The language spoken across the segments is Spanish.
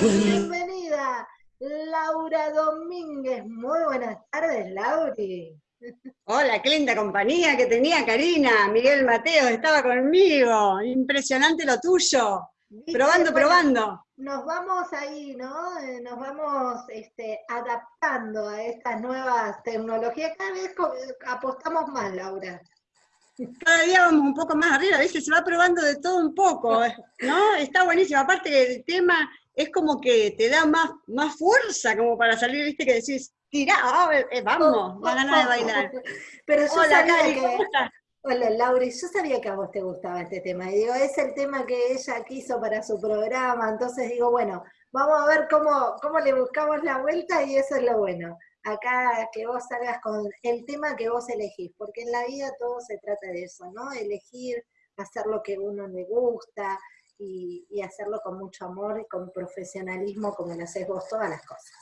bienvenida Laura Domínguez. Muy buenas tardes, Lauri. Hola, qué linda compañía que tenía Karina. Miguel Mateo estaba conmigo. Impresionante lo tuyo. Probando, probando. Nos vamos ahí, ¿no? Eh, nos vamos este, adaptando a estas nuevas tecnologías. Cada vez apostamos más, Laura. Cada día vamos un poco más arriba, a veces se va probando de todo un poco, ¿no? Está buenísimo. Aparte que el tema es como que te da más, más fuerza como para salir, viste, que decís, tira, ah, eh, eh, vamos, va a ganar de bailar. Pero yo sabía que... Hola, Lauri, yo sabía que a vos te gustaba este tema, y digo, es el tema que ella quiso para su programa, entonces digo, bueno, vamos a ver cómo, cómo le buscamos la vuelta y eso es lo bueno. Acá que vos salgas con el tema que vos elegís, porque en la vida todo se trata de eso, ¿no? Elegir, hacer lo que uno le gusta, y, hacerlo con mucho amor y con profesionalismo como lo haces vos todas las cosas.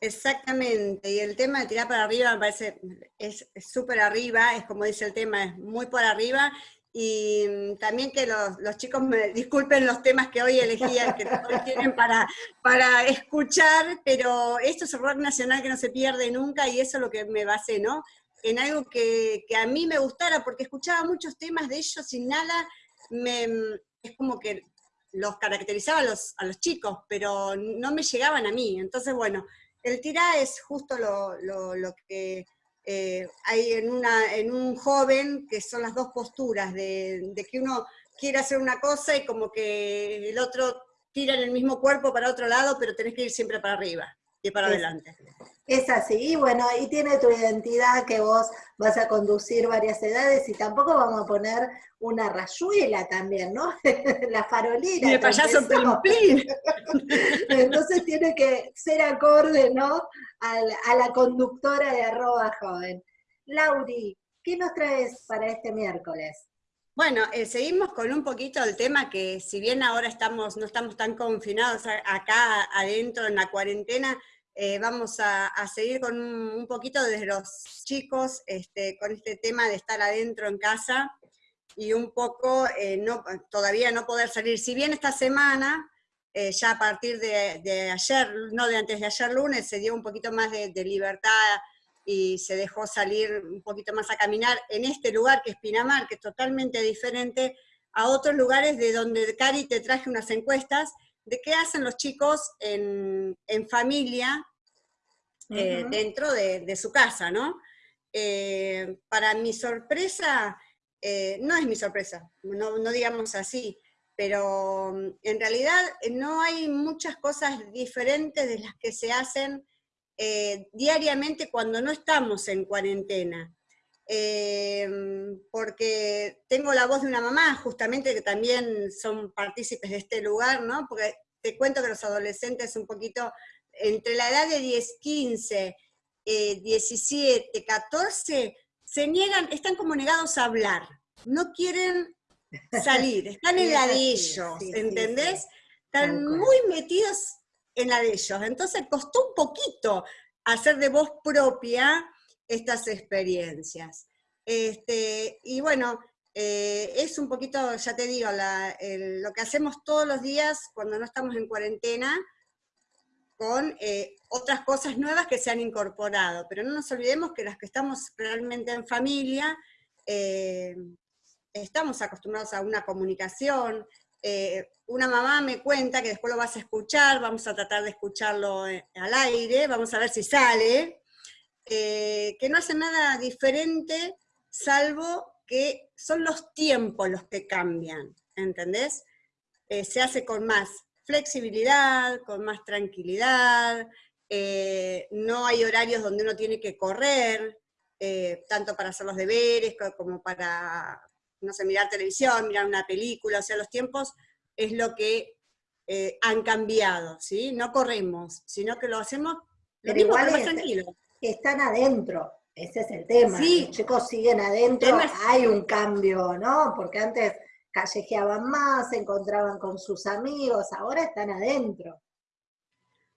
Exactamente, y el tema de tirar para arriba me parece, es súper arriba, es como dice el tema, es muy por arriba, y mm, también que los, chicos me disculpen los temas que hoy elegían, que hoy tienen para, para escuchar, pero esto es rock nacional que no se pierde nunca, y eso es lo que me basé, ¿no? En algo que, que a mí me gustara, porque escuchaba muchos temas de ellos sin nada, me, es como que los caracterizaba a los, a los chicos, pero no me llegaban a mí. Entonces, bueno, el tirá es justo lo, que eh, hay en, una, en un joven, que son las dos posturas, de, de, que uno quiere hacer una cosa y como que el otro tira en el mismo cuerpo para otro lado, pero tenés que ir siempre para arriba y para adelante. Es así, bueno, ahí tiene tu identidad que vos vas a conducir varias edades y tampoco vamos a poner una rayuela también, ¿no? la farolera. Y el payaso Entonces tiene que ser acorde, ¿no? A la, conductora de arroba joven. Lauri, ¿qué nos traes para este miércoles? Bueno, eh, seguimos con un poquito el tema que si bien ahora estamos, no estamos tan confinados acá adentro en la cuarentena, eh, vamos a, seguir con un, poquito desde los chicos, este, con este tema de estar adentro en casa y un poco eh, no, todavía no poder salir. Si bien esta semana, eh, ya a partir de, ayer, no de antes de ayer lunes, se dio un poquito más de, libertad y se dejó salir un poquito más a caminar en este lugar que es Pinamar, que es totalmente diferente a otros lugares de donde Cari te traje unas encuestas de qué hacen los chicos en, familia eh, dentro de, su casa, ¿no? Eh, para mi sorpresa, eh, no es mi sorpresa, no, digamos así, pero mm, en realidad no hay muchas cosas diferentes de las que se hacen diariamente cuando no estamos en cuarentena. Porque tengo la voz de una mamá, justamente, que también son partícipes de este lugar, ¿no? Porque te cuento que los adolescentes un poquito entre la edad de 10, 15, 17, 14, se niegan, están como negados a hablar, no quieren salir, están en la de ellos, ¿entendés? Están muy metidos en la de ellos, entonces costó un poquito hacer de voz propia estas experiencias. Este, y bueno, eh, es un poquito, ya te digo, lo que hacemos todos los días cuando no estamos en cuarentena, con eh, otras cosas nuevas que se han incorporado. Pero no nos olvidemos que las que estamos realmente en familia, eh, estamos acostumbrados a una comunicación. Una mamá me cuenta, que después lo vas a escuchar, vamos a tratar de escucharlo al aire, vamos a ver si sale, que no hace nada diferente, salvo que son los tiempos los que cambian, ¿entendés? se hace con más flexibilidad, con más tranquilidad, eh, no hay horarios donde uno tiene que correr, eh, tanto para hacer los deberes como para, no sé, mirar televisión, mirar una película, o sea, los tiempos es lo que eh, han cambiado, ¿sí? No corremos, sino que lo hacemos pero igual más tranquilo. Están adentro, ese es el tema. Sí. Los chicos siguen adentro, hay un cambio, ¿no? Porque antes callejeaban más, se encontraban con sus amigos, ahora están adentro.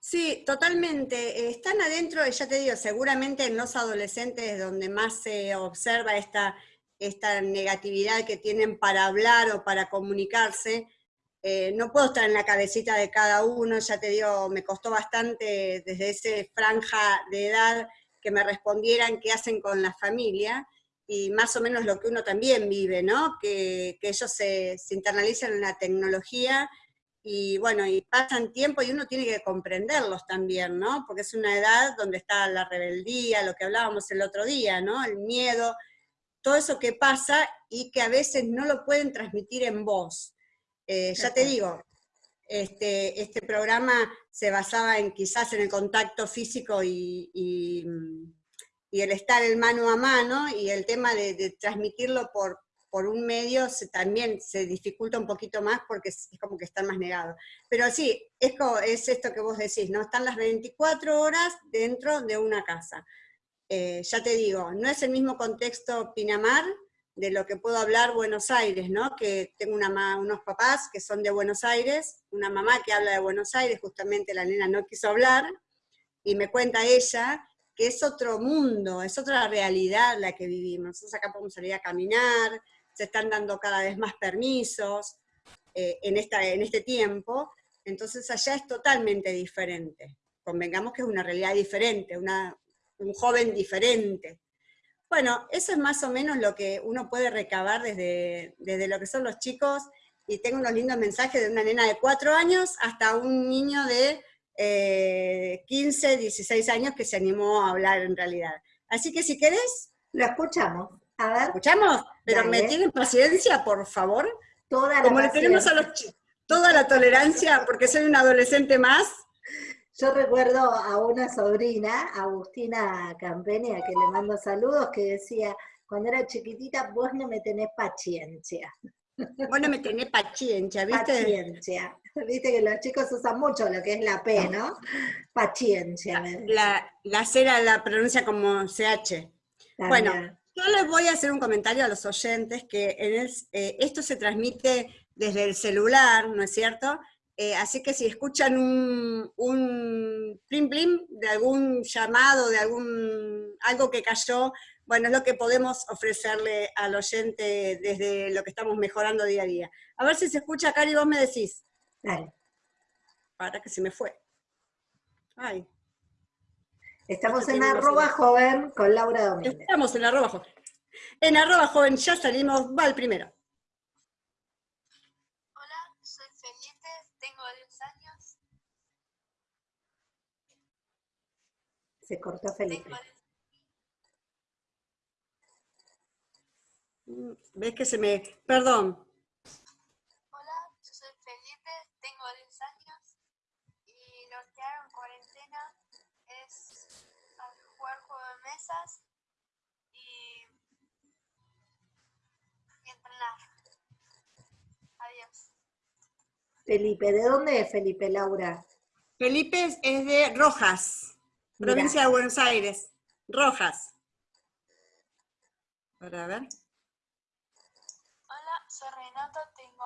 Sí, totalmente. Están adentro, ya te digo, seguramente en los adolescentes donde más se observa esta, esta negatividad que tienen para hablar o para comunicarse, eh, no puedo estar en la cabecita de cada uno, ya te digo, me costó bastante desde esa franja de edad que me respondieran qué hacen con la familia, y más o menos lo que uno también vive, ¿no? Que, ellos se, se, internalizan en la tecnología y bueno, y pasan tiempo y uno tiene que comprenderlos también, ¿no? Porque es una edad donde está la rebeldía, lo que hablábamos el otro día, ¿no? El miedo, todo eso que pasa y que a veces no lo pueden transmitir en voz. Eh, ya te digo, este, este programa se basaba en quizás en el contacto físico y, y, el estar en mano a mano, y el tema de, transmitirlo por, por un medio también se dificulta un poquito más porque es, como que están más negados. Pero sí, es, es esto que vos decís, ¿no? Están las 24 horas dentro de una casa. Eh, ya te digo, no es el mismo contexto Pinamar, de lo que puedo hablar Buenos Aires, ¿no? Que tengo una, unos papás que son de Buenos Aires, una mamá que habla de Buenos Aires, justamente la nena no quiso hablar, y me cuenta ella que es otro mundo, es otra realidad la que vivimos. Nosotros acá podemos salir a caminar, se están dando cada vez más permisos eh, en, esta, en este tiempo, entonces allá es totalmente diferente. Convengamos que es una realidad diferente, una, un joven diferente. Bueno, eso es más o menos lo que uno puede recabar desde, desde lo que son los chicos, y tengo unos lindos mensajes de una nena de 4 años hasta un niño de 15, eh, 16 años que se animó a hablar en realidad. Así que si querés... Lo escuchamos. A ver. ¿Escuchamos? Pero me tienen paciencia, por favor. Toda la Como le tenemos a los chicos, toda la tolerancia, porque soy un adolescente más, yo recuerdo a una sobrina, Agustina Campeni, a que le mando saludos, que decía, cuando era chiquitita, vos no me tenés paciencia. Vos no me tenés paciencia, ¿viste? Paciencia. Viste que los chicos usan mucho lo que es la P, ¿no? Paciencia. La, la cera la pronuncia como CH. Bueno, yo les voy a hacer un comentario a los oyentes que en eh, esto se transmite desde el celular, ¿no es cierto? Eh, así que si escuchan un, un plim plim de algún llamado, de algún algo que cayó, bueno, es lo que podemos ofrecerle al oyente desde lo que estamos mejorando día a día. A ver si se escucha, Cari, vos me decís. Dale. Para que se me fue. Ay. Estamos en arroba joven con Laura Domínguez. Estamos en arroba joven. En arroba joven ya salimos, va el primero. Se cortó Felipe. Mm, ¿Ves que se me... Perdón. Hola, yo soy Felipe, tengo 10 años y lo que hago en cuarentena es jugar juegos de mesas Felipe, ¿de dónde es Felipe, Laura? Felipe es de Rojas. Provincia de Buenos Aires, Rojas. Para ver. Hola, soy Renato, tengo...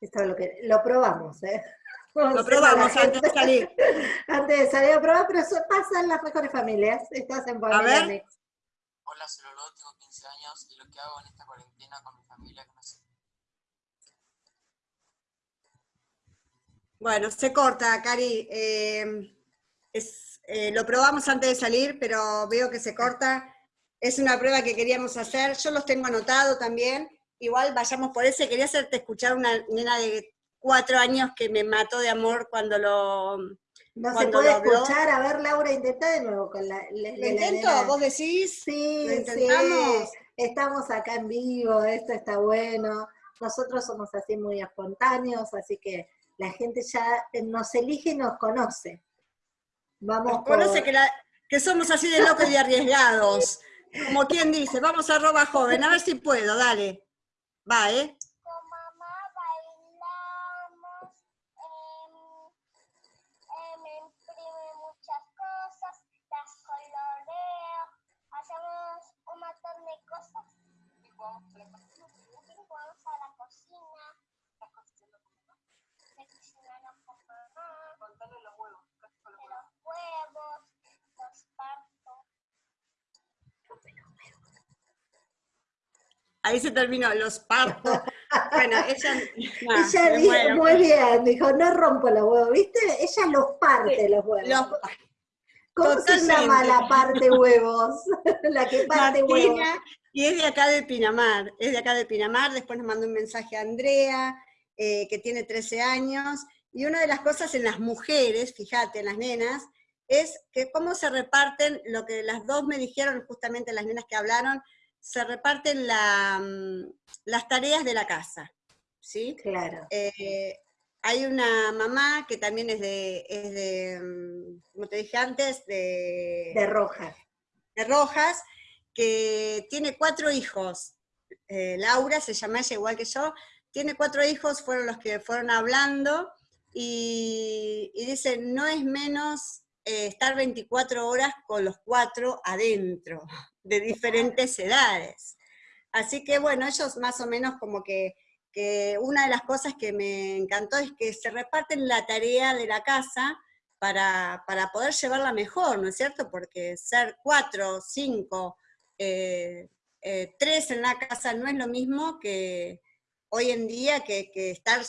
Esto es lo que... Lo probamos, ¿eh? lo probamos antes de salir. antes de salir a probar, pero eso pasa en las mejores familias. Estás en A ver. Hola, soy Lolo, tengo 15 años y lo que hago en esta cuarentena con mi familia Bueno, se corta, Cari. Eh, eh, lo probamos antes de salir, pero veo que se corta. Es una prueba que queríamos hacer. Yo los tengo anotado también. Igual vayamos por ese. Quería hacerte escuchar una nena de cuatro años que me mató de amor cuando lo... No se puede escuchar. A ver, Laura, intenta de nuevo con la... ¿Lo intento? ¿Vos decís? Sí, intentamos? Estamos acá en vivo, esto está bueno. Nosotros somos así muy espontáneos, así que la gente ya nos elige y nos conoce. Vamos conoce que, que, somos así de locos y arriesgados. Como quien dice, vamos a roba joven, a ver si puedo, dale. Va, ¿eh? Ahí se terminó, los parto. Bueno, ella... ella dijo, muy bien, dijo, no rompo los huevos, ¿viste? Ella los parte los huevos. ¿Cómo se llama la parte huevos? la que parte huevos. Y es de acá de Pinamar, es de acá de Pinamar, después nos mandó un mensaje a Andrea, eh, que tiene 13 años, y una de las cosas en las mujeres, fíjate, en las nenas, es que cómo se reparten, lo que las dos me dijeron, justamente las nenas que hablaron, se reparten mm, las tareas de la casa, ¿sí? Claro. Eh, hay una mamá que también es de, es de, mm, como te dije antes, de... De Rojas. De Rojas, que tiene cuatro hijos. Eh, Laura se llama ella igual que yo, tiene cuatro hijos, fueron los que fueron hablando, y, y dice, no es menos eh, estar 24 horas con los cuatro adentro, de diferentes edades. Así que bueno, ellos más o menos como que, una de las cosas que me encantó es que se reparten la tarea de la casa para, poder llevarla mejor, ¿no es cierto? Porque ser cuatro, cinco, eh, eh, tres en la casa no es lo mismo que hoy en día que, que estar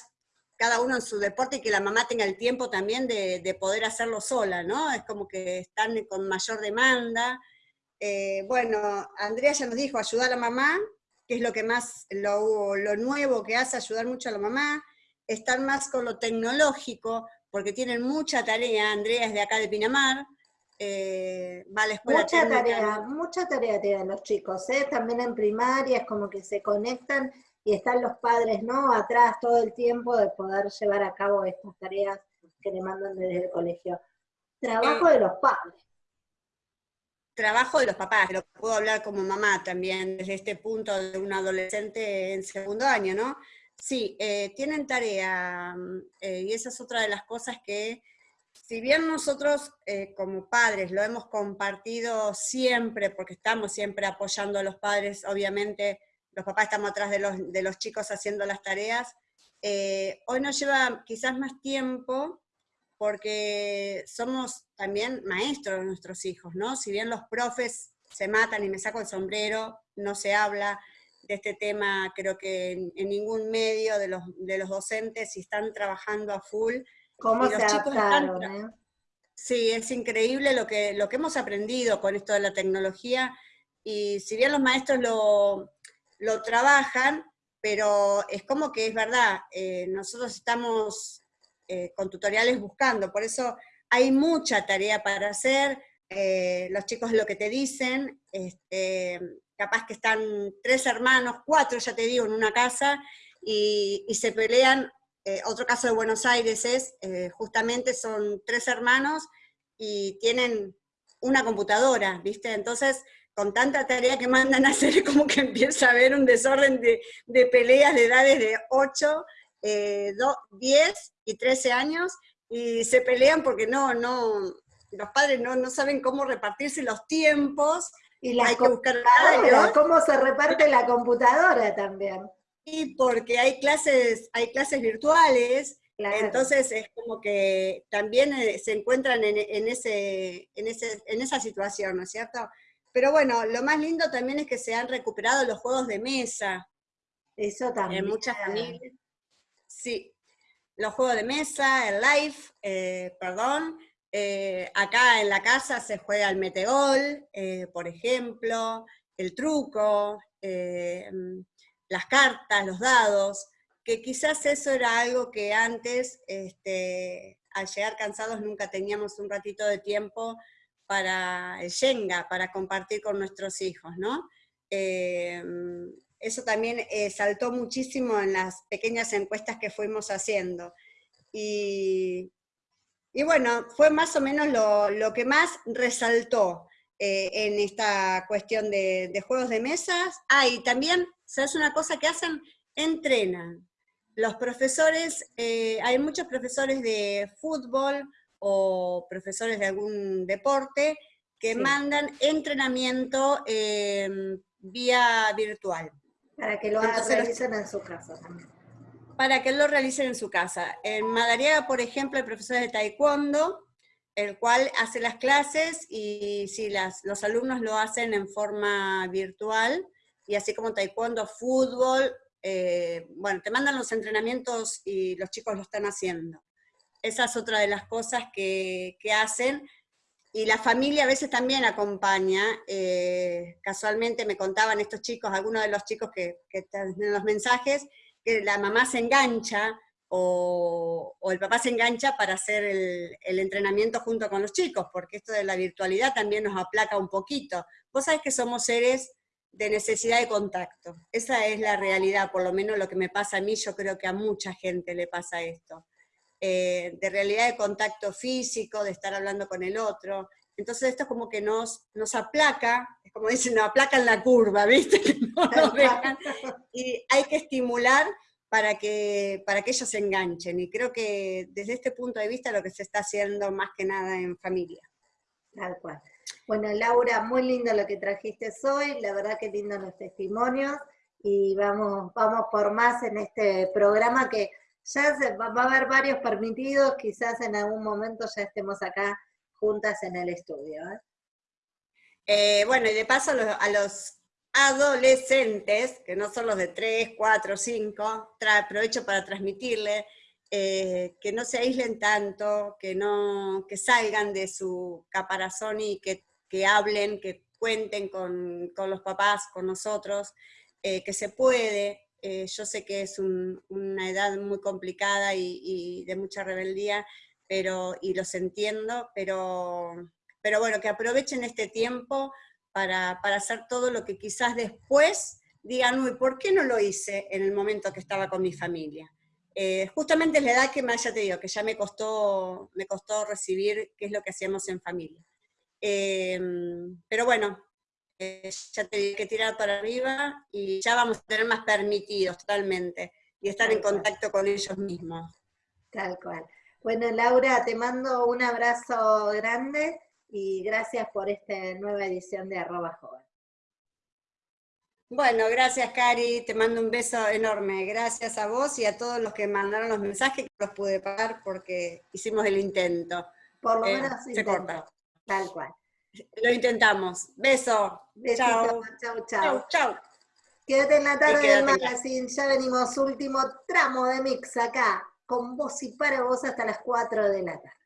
cada uno en su deporte y que la mamá tenga el tiempo también de, poder hacerlo sola, ¿no? Es como que están con mayor demanda. Eh, bueno, Andrea ya nos dijo, ayudar a la mamá, que es lo que más, lo, nuevo que hace, ayudar mucho a la mamá, estar más con lo tecnológico, porque tienen mucha tarea, Andrea es de acá de Pinamar, eh, va a la escuela Mucha tarea, mucha tarea tienen los chicos, ¿eh? también en primaria es como que se conectan y están los padres, ¿no? Atrás todo el tiempo de poder llevar a cabo estas tareas que le mandan desde el colegio. Trabajo de los padres. Trabajo de los papás, lo puedo hablar como mamá también, desde este punto de un adolescente en segundo año, ¿no? Sí, eh, tienen tarea, eh, y esa es otra de las cosas que, si bien nosotros eh, como padres lo hemos compartido siempre, porque estamos siempre apoyando a los padres, obviamente, los papás estamos atrás de los, de los chicos haciendo las tareas. Hoy nos lleva quizás más tiempo porque somos también maestros de nuestros hijos, ¿no? Si bien los profes se matan y me saco el sombrero, no se habla de este tema, creo que en, ningún medio de los, de los docentes y están trabajando a full. ¿Cómo se adaptaron, eh? Sí, es increíble lo que, lo que hemos aprendido con esto de la tecnología, y si bien los maestros lo, lo trabajan, pero es como que es verdad, eh, nosotros estamos eh, con tutoriales buscando, por eso hay mucha tarea para hacer, eh, los chicos lo que te dicen, este, capaz que están tres hermanos, cuatro ya te digo, en una casa, y, y se pelean, otro caso de Buenos Aires es, justamente son tres hermanos, y tienen una computadora, ¿viste? Entonces, con tanta tarea que mandan a hacer, como que empieza a haber un desorden de, peleas de edades de 8, 10 y 13 años, y se pelean porque no, no, los padres no, no saben cómo repartirse los tiempos, y hay que buscar cómo se reparte la computadora también. Y porque hay clases, hay clases virtuales, entonces es como que también eh, se encuentran en, en, ese, en, ese, en esa situación, ¿no es cierto? Pero bueno, lo más lindo también es que se han recuperado los juegos de mesa. Eso también. En muchas familias. Sí, los juegos de mesa, el live, eh, perdón. Eh, acá en la casa se juega el metegol, eh, por ejemplo, el truco, las cartas, los dados, que quizás eso era algo que antes, este, al llegar cansados, nunca teníamos un ratito de tiempo para el Shenga, para compartir con nuestros hijos, ¿no? Eh, eso también eh, saltó muchísimo en las pequeñas encuestas que fuimos haciendo. Y, bueno, fue más o menos lo, que más resaltó eh, en esta cuestión de, juegos de mesas. Ah, y también, ¿sabes una cosa que hacen? Entrenan. Los profesores, hay muchos profesores de fútbol, o profesores de algún deporte que mandan entrenamiento em, vía virtual. Para que lo realicen en su casa también. Para que lo realicen en su casa. En Madariaga, por ejemplo, hay profesores de taekwondo, el cual hace las clases y si las, los alumnos lo hacen en forma virtual, y así como taekwondo, fútbol, eh, bueno, te mandan los entrenamientos y los chicos lo están haciendo. Esa es otra de las cosas que, hacen. Y la familia a veces también acompaña. Eh, casualmente me contaban estos chicos, algunos de los chicos que, que en los mensajes, que la mamá se engancha o, el papá se engancha para hacer el, el, entrenamiento junto con los chicos, porque esto de la virtualidad también nos aplaca un poquito. Vos sabés que somos seres de necesidad de contacto. Esa es la realidad, por lo menos lo que me pasa a mí, yo creo que a mucha gente le pasa esto. Eh, de realidad de contacto físico, de estar hablando con el otro. Entonces esto es como que nos, nos aplaca, es como dicen, nos aplacan la curva, ¿viste? y hay que estimular para que, para que ellos se enganchen. Y creo que desde este punto de vista lo que se está haciendo más que nada en familia. Tal cual. Bueno, Laura, muy lindo lo que trajiste hoy, la verdad que lindo los testimonios, y vamos, vamos por más en este programa que ya se, va, a haber varios permitidos, quizás en algún momento ya estemos acá juntas en el estudio. ¿eh? Eh, bueno, y de paso a los, adolescentes, que no son los de 3, 4, 5, aprovecho para transmitirle eh, que no se aíslen tanto, que, no, que salgan de su caparazón y que, hablen, que cuenten con, los papás, con nosotros, eh, que se puede. Eh, yo sé que es una edad muy complicada y, de mucha rebeldía, pero, y los entiendo, pero, pero bueno, que aprovechen este tiempo para, para hacer todo lo que quizás después digan, uy, ¿por qué no lo hice en el momento que estaba con mi familia? Eh, justamente es la edad que más, ya te digo, que ya me costó, me costó recibir qué es lo que hacíamos en familia. Eh, pero bueno, ya te que tirar para arriba y ya vamos a tener más permitidos totalmente y estar en contacto con ellos mismos. Tal cual. Bueno, Laura, te mando un abrazo grande y gracias por esta nueva edición de Arroba Joven. Bueno, gracias Cari, te mando un beso enorme. Gracias a vos y a todos los que mandaron los mensajes, que los pude pagar porque hicimos el intento. Por lo eh, menos se corta. Tal cual. Lo intentamos. Beso. Chao. Chau, chau. Chau, Quédate en la tarde del magazine, ya venimos, último tramo de mix acá, con vos y para vos hasta las 4 de la tarde.